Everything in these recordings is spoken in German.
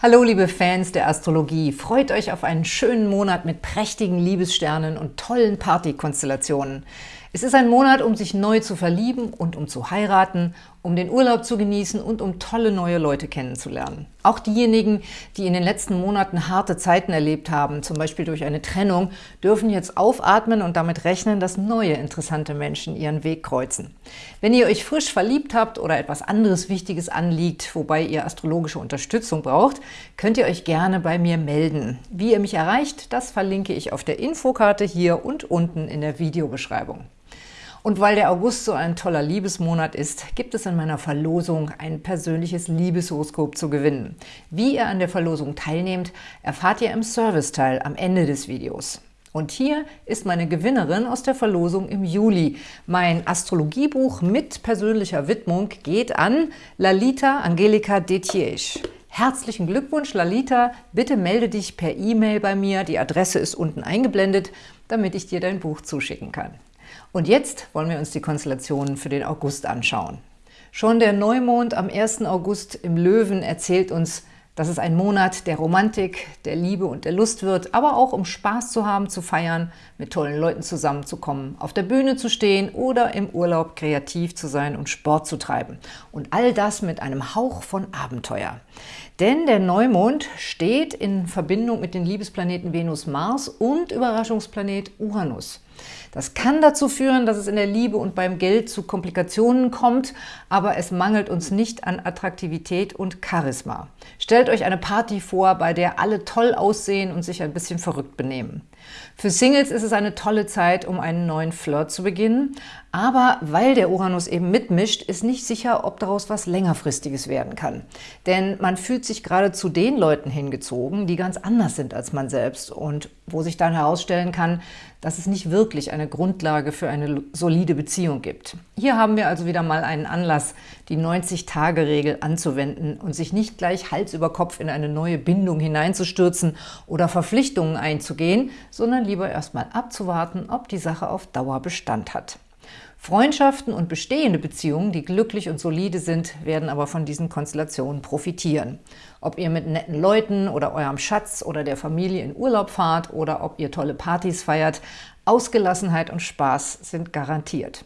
Hallo liebe Fans der Astrologie, freut euch auf einen schönen Monat mit prächtigen Liebessternen und tollen Partykonstellationen. Es ist ein Monat, um sich neu zu verlieben und um zu heiraten, um den Urlaub zu genießen und um tolle neue Leute kennenzulernen. Auch diejenigen, die in den letzten Monaten harte Zeiten erlebt haben, zum Beispiel durch eine Trennung, dürfen jetzt aufatmen und damit rechnen, dass neue interessante Menschen ihren Weg kreuzen. Wenn ihr euch frisch verliebt habt oder etwas anderes Wichtiges anliegt, wobei ihr astrologische Unterstützung braucht, könnt ihr euch gerne bei mir melden. Wie ihr mich erreicht, das verlinke ich auf der Infokarte hier und unten in der Videobeschreibung. Und weil der August so ein toller Liebesmonat ist, gibt es in meiner Verlosung ein persönliches Liebeshoroskop zu gewinnen. Wie ihr an der Verlosung teilnehmt, erfahrt ihr im Serviceteil am Ende des Videos. Und hier ist meine Gewinnerin aus der Verlosung im Juli. Mein Astrologiebuch mit persönlicher Widmung geht an Lalita Angelika Detiesch. Herzlichen Glückwunsch, Lalita. Bitte melde dich per E-Mail bei mir. Die Adresse ist unten eingeblendet, damit ich dir dein Buch zuschicken kann. Und jetzt wollen wir uns die Konstellationen für den August anschauen. Schon der Neumond am 1. August im Löwen erzählt uns, dass es ein Monat der Romantik, der Liebe und der Lust wird, aber auch um Spaß zu haben, zu feiern, mit tollen Leuten zusammenzukommen, auf der Bühne zu stehen oder im Urlaub kreativ zu sein und Sport zu treiben. Und all das mit einem Hauch von Abenteuer. Denn der Neumond steht in Verbindung mit den Liebesplaneten Venus, Mars und Überraschungsplanet Uranus. Das kann dazu führen, dass es in der Liebe und beim Geld zu Komplikationen kommt, aber es mangelt uns nicht an Attraktivität und Charisma. Stellt euch eine Party vor, bei der alle toll aussehen und sich ein bisschen verrückt benehmen. Für Singles ist es eine tolle Zeit, um einen neuen Flirt zu beginnen, aber weil der Uranus eben mitmischt, ist nicht sicher, ob daraus was längerfristiges werden kann. Denn man fühlt sich gerade zu den Leuten hingezogen, die ganz anders sind als man selbst und wo sich dann herausstellen kann, dass es nicht wirklich eine Grundlage für eine solide Beziehung gibt. Hier haben wir also wieder mal einen Anlass, die 90-Tage-Regel anzuwenden und sich nicht gleich Hals über Kopf in eine neue Bindung hineinzustürzen oder Verpflichtungen einzugehen, sondern lieber erstmal abzuwarten, ob die Sache auf Dauer Bestand hat. Freundschaften und bestehende Beziehungen, die glücklich und solide sind, werden aber von diesen Konstellationen profitieren. Ob ihr mit netten Leuten oder eurem Schatz oder der Familie in Urlaub fahrt oder ob ihr tolle Partys feiert, Ausgelassenheit und Spaß sind garantiert.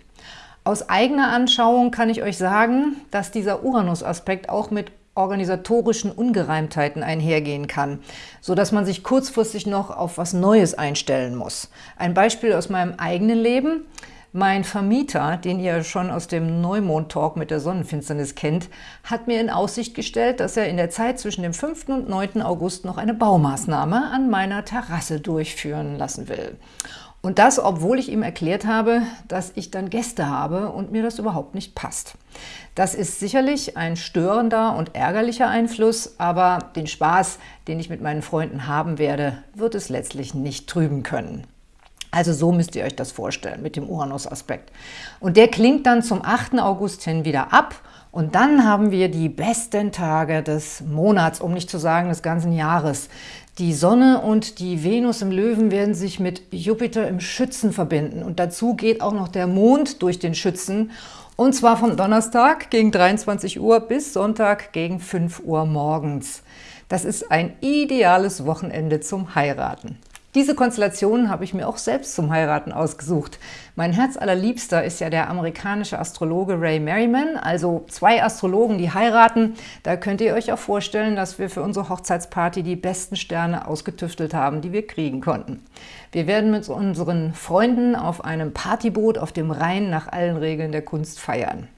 Aus eigener Anschauung kann ich euch sagen, dass dieser Uranus-Aspekt auch mit organisatorischen Ungereimtheiten einhergehen kann, so dass man sich kurzfristig noch auf was Neues einstellen muss. Ein Beispiel aus meinem eigenen Leben – mein Vermieter, den ihr schon aus dem Neumond-Talk mit der Sonnenfinsternis kennt, hat mir in Aussicht gestellt, dass er in der Zeit zwischen dem 5. und 9. August noch eine Baumaßnahme an meiner Terrasse durchführen lassen will. Und das, obwohl ich ihm erklärt habe, dass ich dann Gäste habe und mir das überhaupt nicht passt. Das ist sicherlich ein störender und ärgerlicher Einfluss, aber den Spaß, den ich mit meinen Freunden haben werde, wird es letztlich nicht trüben können. Also so müsst ihr euch das vorstellen mit dem Uranus-Aspekt. Und der klingt dann zum 8. August hin wieder ab und dann haben wir die besten Tage des Monats, um nicht zu sagen des ganzen Jahres. Die Sonne und die Venus im Löwen werden sich mit Jupiter im Schützen verbinden und dazu geht auch noch der Mond durch den Schützen und zwar von Donnerstag gegen 23 Uhr bis Sonntag gegen 5 Uhr morgens. Das ist ein ideales Wochenende zum Heiraten. Diese Konstellation habe ich mir auch selbst zum Heiraten ausgesucht. Mein Herz allerliebster ist ja der amerikanische Astrologe Ray Merriman, also zwei Astrologen, die heiraten. Da könnt ihr euch auch vorstellen, dass wir für unsere Hochzeitsparty die besten Sterne ausgetüftelt haben, die wir kriegen konnten. Wir werden mit unseren Freunden auf einem Partyboot auf dem Rhein nach allen Regeln der Kunst feiern.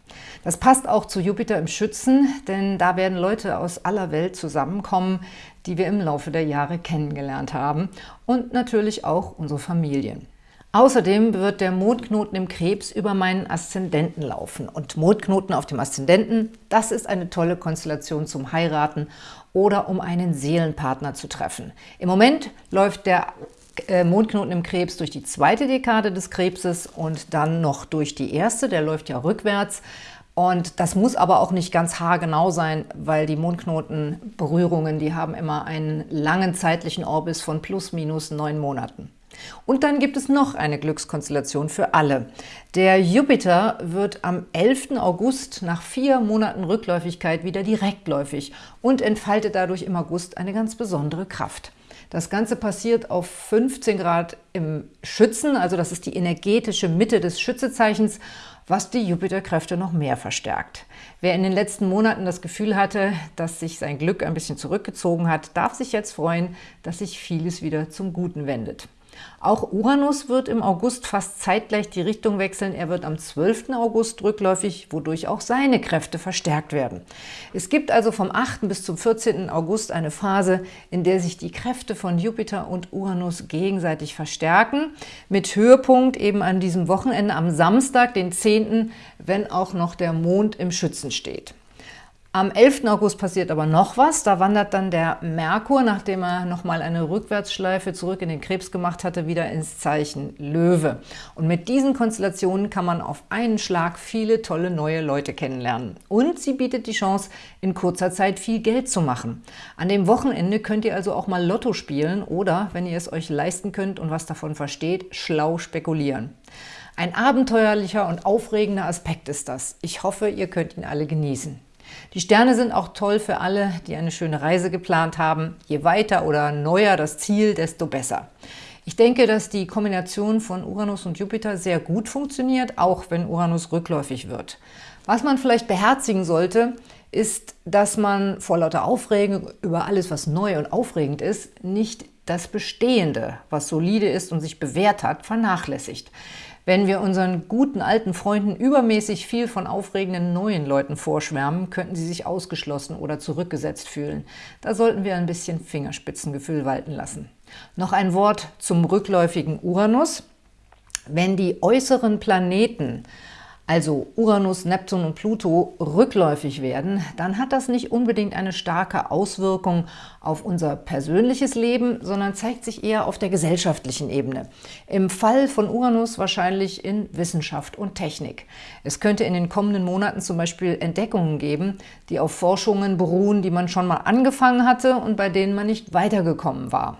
Das passt auch zu Jupiter im Schützen, denn da werden Leute aus aller Welt zusammenkommen, die wir im Laufe der Jahre kennengelernt haben und natürlich auch unsere Familien. Außerdem wird der Mondknoten im Krebs über meinen Aszendenten laufen. Und Mondknoten auf dem Aszendenten, das ist eine tolle Konstellation zum Heiraten oder um einen Seelenpartner zu treffen. Im Moment läuft der äh, Mondknoten im Krebs durch die zweite Dekade des Krebses und dann noch durch die erste, der läuft ja rückwärts. Und das muss aber auch nicht ganz haargenau sein, weil die Mondknotenberührungen, die haben immer einen langen zeitlichen Orbis von plus minus neun Monaten. Und dann gibt es noch eine Glückskonstellation für alle. Der Jupiter wird am 11. August nach vier Monaten Rückläufigkeit wieder direktläufig und entfaltet dadurch im August eine ganz besondere Kraft. Das Ganze passiert auf 15 Grad im Schützen, also das ist die energetische Mitte des Schützezeichens, was die Jupiterkräfte noch mehr verstärkt. Wer in den letzten Monaten das Gefühl hatte, dass sich sein Glück ein bisschen zurückgezogen hat, darf sich jetzt freuen, dass sich vieles wieder zum Guten wendet. Auch Uranus wird im August fast zeitgleich die Richtung wechseln. Er wird am 12. August rückläufig, wodurch auch seine Kräfte verstärkt werden. Es gibt also vom 8. bis zum 14. August eine Phase, in der sich die Kräfte von Jupiter und Uranus gegenseitig verstärken, mit Höhepunkt eben an diesem Wochenende am Samstag, den 10., wenn auch noch der Mond im Schützen steht. Am 11. August passiert aber noch was. Da wandert dann der Merkur, nachdem er nochmal eine Rückwärtsschleife zurück in den Krebs gemacht hatte, wieder ins Zeichen Löwe. Und mit diesen Konstellationen kann man auf einen Schlag viele tolle neue Leute kennenlernen. Und sie bietet die Chance, in kurzer Zeit viel Geld zu machen. An dem Wochenende könnt ihr also auch mal Lotto spielen oder, wenn ihr es euch leisten könnt und was davon versteht, schlau spekulieren. Ein abenteuerlicher und aufregender Aspekt ist das. Ich hoffe, ihr könnt ihn alle genießen. Die Sterne sind auch toll für alle, die eine schöne Reise geplant haben. Je weiter oder neuer das Ziel, desto besser. Ich denke, dass die Kombination von Uranus und Jupiter sehr gut funktioniert, auch wenn Uranus rückläufig wird. Was man vielleicht beherzigen sollte, ist, dass man vor lauter Aufregung über alles, was neu und aufregend ist, nicht das Bestehende, was solide ist und sich bewährt hat, vernachlässigt. Wenn wir unseren guten alten Freunden übermäßig viel von aufregenden neuen Leuten vorschwärmen, könnten sie sich ausgeschlossen oder zurückgesetzt fühlen. Da sollten wir ein bisschen Fingerspitzengefühl walten lassen. Noch ein Wort zum rückläufigen Uranus. Wenn die äußeren Planeten also Uranus, Neptun und Pluto, rückläufig werden, dann hat das nicht unbedingt eine starke Auswirkung auf unser persönliches Leben, sondern zeigt sich eher auf der gesellschaftlichen Ebene. Im Fall von Uranus wahrscheinlich in Wissenschaft und Technik. Es könnte in den kommenden Monaten zum Beispiel Entdeckungen geben, die auf Forschungen beruhen, die man schon mal angefangen hatte und bei denen man nicht weitergekommen war.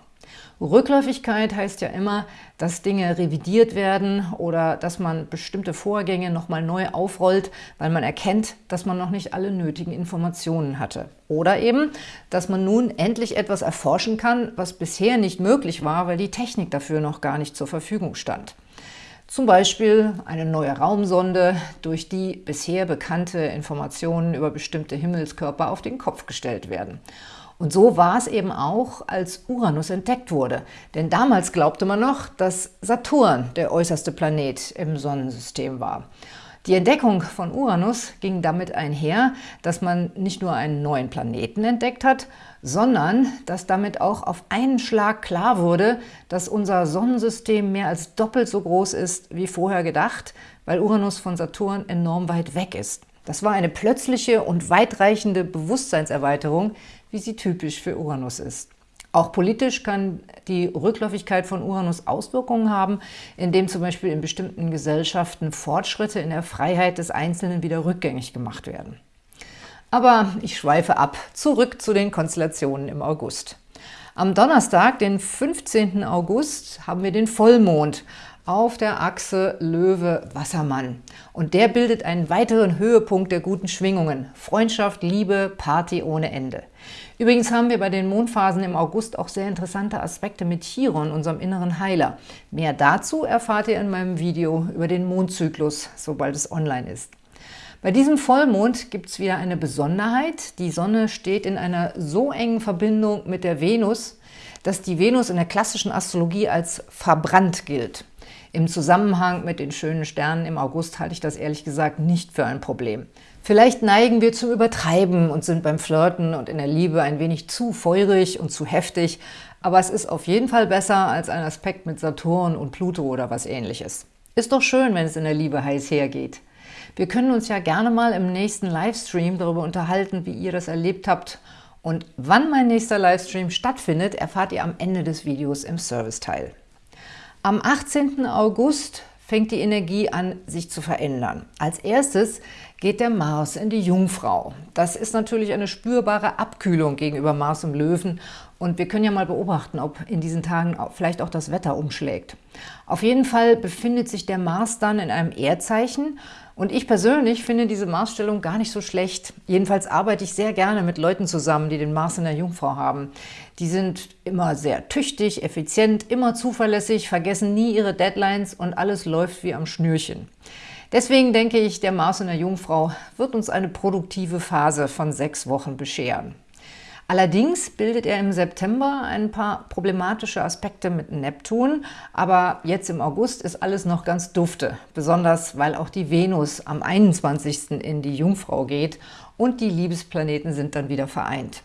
Rückläufigkeit heißt ja immer, dass Dinge revidiert werden oder dass man bestimmte Vorgänge nochmal neu aufrollt, weil man erkennt, dass man noch nicht alle nötigen Informationen hatte. Oder eben, dass man nun endlich etwas erforschen kann, was bisher nicht möglich war, weil die Technik dafür noch gar nicht zur Verfügung stand. Zum Beispiel eine neue Raumsonde, durch die bisher bekannte Informationen über bestimmte Himmelskörper auf den Kopf gestellt werden. Und so war es eben auch, als Uranus entdeckt wurde. Denn damals glaubte man noch, dass Saturn der äußerste Planet im Sonnensystem war. Die Entdeckung von Uranus ging damit einher, dass man nicht nur einen neuen Planeten entdeckt hat, sondern dass damit auch auf einen Schlag klar wurde, dass unser Sonnensystem mehr als doppelt so groß ist wie vorher gedacht, weil Uranus von Saturn enorm weit weg ist. Das war eine plötzliche und weitreichende Bewusstseinserweiterung, wie sie typisch für Uranus ist. Auch politisch kann die Rückläufigkeit von Uranus Auswirkungen haben, indem zum Beispiel in bestimmten Gesellschaften Fortschritte in der Freiheit des Einzelnen wieder rückgängig gemacht werden. Aber ich schweife ab, zurück zu den Konstellationen im August. Am Donnerstag, den 15. August, haben wir den Vollmond auf der Achse Löwe-Wassermann. Und der bildet einen weiteren Höhepunkt der guten Schwingungen. Freundschaft, Liebe, Party ohne Ende. Übrigens haben wir bei den Mondphasen im August auch sehr interessante Aspekte mit Chiron, unserem inneren Heiler. Mehr dazu erfahrt ihr in meinem Video über den Mondzyklus, sobald es online ist. Bei diesem Vollmond gibt es wieder eine Besonderheit. Die Sonne steht in einer so engen Verbindung mit der Venus, dass die Venus in der klassischen Astrologie als verbrannt gilt. Im Zusammenhang mit den schönen Sternen im August halte ich das ehrlich gesagt nicht für ein Problem. Vielleicht neigen wir zum Übertreiben und sind beim Flirten und in der Liebe ein wenig zu feurig und zu heftig, aber es ist auf jeden Fall besser als ein Aspekt mit Saturn und Pluto oder was ähnliches. Ist doch schön, wenn es in der Liebe heiß hergeht. Wir können uns ja gerne mal im nächsten Livestream darüber unterhalten, wie ihr das erlebt habt und wann mein nächster Livestream stattfindet, erfahrt ihr am Ende des Videos im Serviceteil. Am 18. August fängt die Energie an, sich zu verändern. Als erstes geht der Mars in die Jungfrau. Das ist natürlich eine spürbare Abkühlung gegenüber Mars im Löwen und wir können ja mal beobachten, ob in diesen Tagen vielleicht auch das Wetter umschlägt. Auf jeden Fall befindet sich der Mars dann in einem Erdzeichen und ich persönlich finde diese Marsstellung gar nicht so schlecht. Jedenfalls arbeite ich sehr gerne mit Leuten zusammen, die den Mars in der Jungfrau haben. Die sind immer sehr tüchtig, effizient, immer zuverlässig, vergessen nie ihre Deadlines und alles läuft wie am Schnürchen. Deswegen denke ich, der Mars in der Jungfrau wird uns eine produktive Phase von sechs Wochen bescheren. Allerdings bildet er im September ein paar problematische Aspekte mit Neptun, aber jetzt im August ist alles noch ganz dufte, besonders weil auch die Venus am 21. in die Jungfrau geht und die Liebesplaneten sind dann wieder vereint.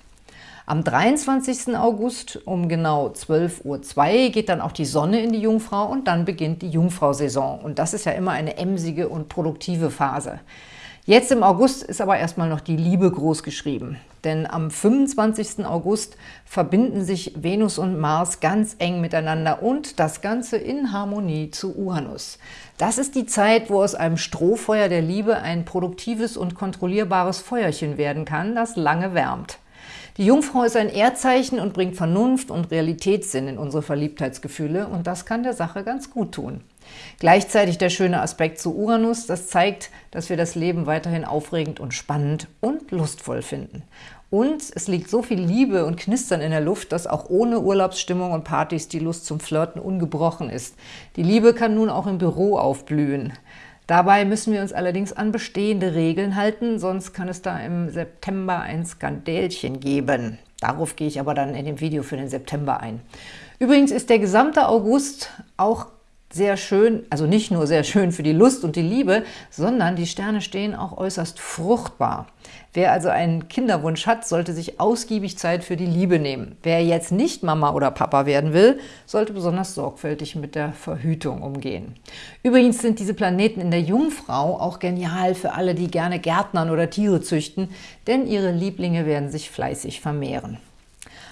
Am 23. August um genau 12.02 Uhr geht dann auch die Sonne in die Jungfrau und dann beginnt die Jungfrau-Saison. Und das ist ja immer eine emsige und produktive Phase. Jetzt im August ist aber erstmal noch die Liebe groß geschrieben. Denn am 25. August verbinden sich Venus und Mars ganz eng miteinander und das Ganze in Harmonie zu Uranus. Das ist die Zeit, wo aus einem Strohfeuer der Liebe ein produktives und kontrollierbares Feuerchen werden kann, das lange wärmt. Die Jungfrau ist ein Erdzeichen und bringt Vernunft und Realitätssinn in unsere Verliebtheitsgefühle und das kann der Sache ganz gut tun. Gleichzeitig der schöne Aspekt zu Uranus, das zeigt, dass wir das Leben weiterhin aufregend und spannend und lustvoll finden. Und es liegt so viel Liebe und Knistern in der Luft, dass auch ohne Urlaubsstimmung und Partys die Lust zum Flirten ungebrochen ist. Die Liebe kann nun auch im Büro aufblühen. Dabei müssen wir uns allerdings an bestehende Regeln halten, sonst kann es da im September ein Skandälchen geben. Darauf gehe ich aber dann in dem Video für den September ein. Übrigens ist der gesamte August auch sehr schön, also nicht nur sehr schön für die Lust und die Liebe, sondern die Sterne stehen auch äußerst fruchtbar. Wer also einen Kinderwunsch hat, sollte sich ausgiebig Zeit für die Liebe nehmen. Wer jetzt nicht Mama oder Papa werden will, sollte besonders sorgfältig mit der Verhütung umgehen. Übrigens sind diese Planeten in der Jungfrau auch genial für alle, die gerne Gärtnern oder Tiere züchten, denn ihre Lieblinge werden sich fleißig vermehren.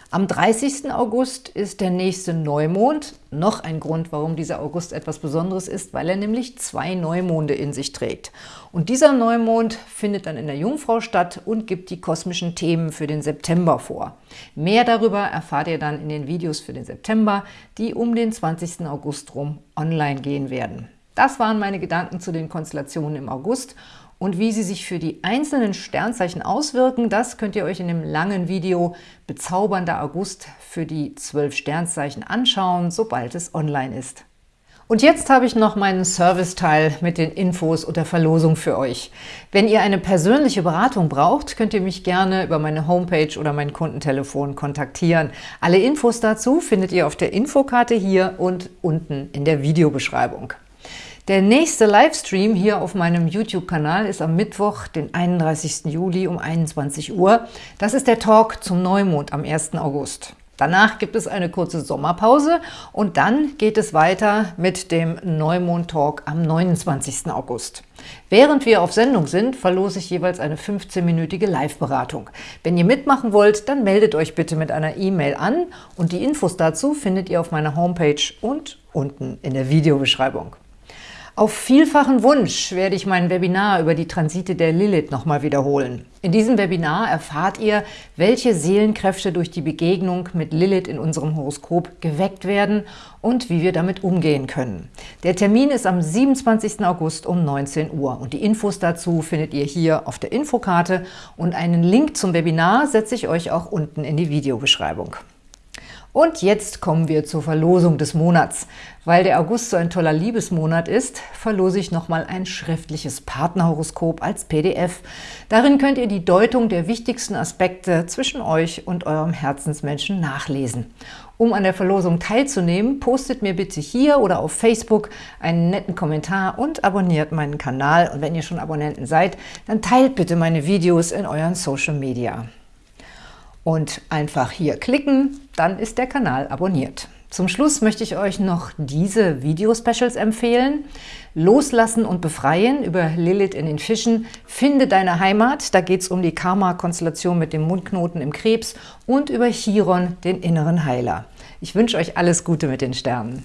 Am 30. August ist der nächste Neumond. Noch ein Grund, warum dieser August etwas Besonderes ist, weil er nämlich zwei Neumonde in sich trägt. Und dieser Neumond findet dann in der Jungfrau statt und gibt die kosmischen Themen für den September vor. Mehr darüber erfahrt ihr dann in den Videos für den September, die um den 20. August rum online gehen werden. Das waren meine Gedanken zu den Konstellationen im August und wie sie sich für die einzelnen Sternzeichen auswirken, das könnt ihr euch in dem langen Video Bezaubernder August für die zwölf Sternzeichen anschauen, sobald es online ist. Und jetzt habe ich noch meinen Serviceteil mit den Infos und der Verlosung für euch. Wenn ihr eine persönliche Beratung braucht, könnt ihr mich gerne über meine Homepage oder mein Kundentelefon kontaktieren. Alle Infos dazu findet ihr auf der Infokarte hier und unten in der Videobeschreibung. Der nächste Livestream hier auf meinem YouTube-Kanal ist am Mittwoch, den 31. Juli um 21 Uhr. Das ist der Talk zum Neumond am 1. August. Danach gibt es eine kurze Sommerpause und dann geht es weiter mit dem Neumond-Talk am 29. August. Während wir auf Sendung sind, verlose ich jeweils eine 15-minütige Live-Beratung. Wenn ihr mitmachen wollt, dann meldet euch bitte mit einer E-Mail an und die Infos dazu findet ihr auf meiner Homepage und unten in der Videobeschreibung. Auf vielfachen Wunsch werde ich mein Webinar über die Transite der Lilith nochmal wiederholen. In diesem Webinar erfahrt ihr, welche Seelenkräfte durch die Begegnung mit Lilith in unserem Horoskop geweckt werden und wie wir damit umgehen können. Der Termin ist am 27. August um 19 Uhr und die Infos dazu findet ihr hier auf der Infokarte und einen Link zum Webinar setze ich euch auch unten in die Videobeschreibung. Und jetzt kommen wir zur Verlosung des Monats. Weil der August so ein toller Liebesmonat ist, verlose ich nochmal ein schriftliches Partnerhoroskop als PDF. Darin könnt ihr die Deutung der wichtigsten Aspekte zwischen euch und eurem Herzensmenschen nachlesen. Um an der Verlosung teilzunehmen, postet mir bitte hier oder auf Facebook einen netten Kommentar und abonniert meinen Kanal. Und wenn ihr schon Abonnenten seid, dann teilt bitte meine Videos in euren Social Media und einfach hier klicken, dann ist der Kanal abonniert. Zum Schluss möchte ich euch noch diese Video-Specials empfehlen. Loslassen und Befreien über Lilith in den Fischen. Finde deine Heimat, da geht es um die Karma-Konstellation mit dem Mundknoten im Krebs und über Chiron, den inneren Heiler. Ich wünsche euch alles Gute mit den Sternen.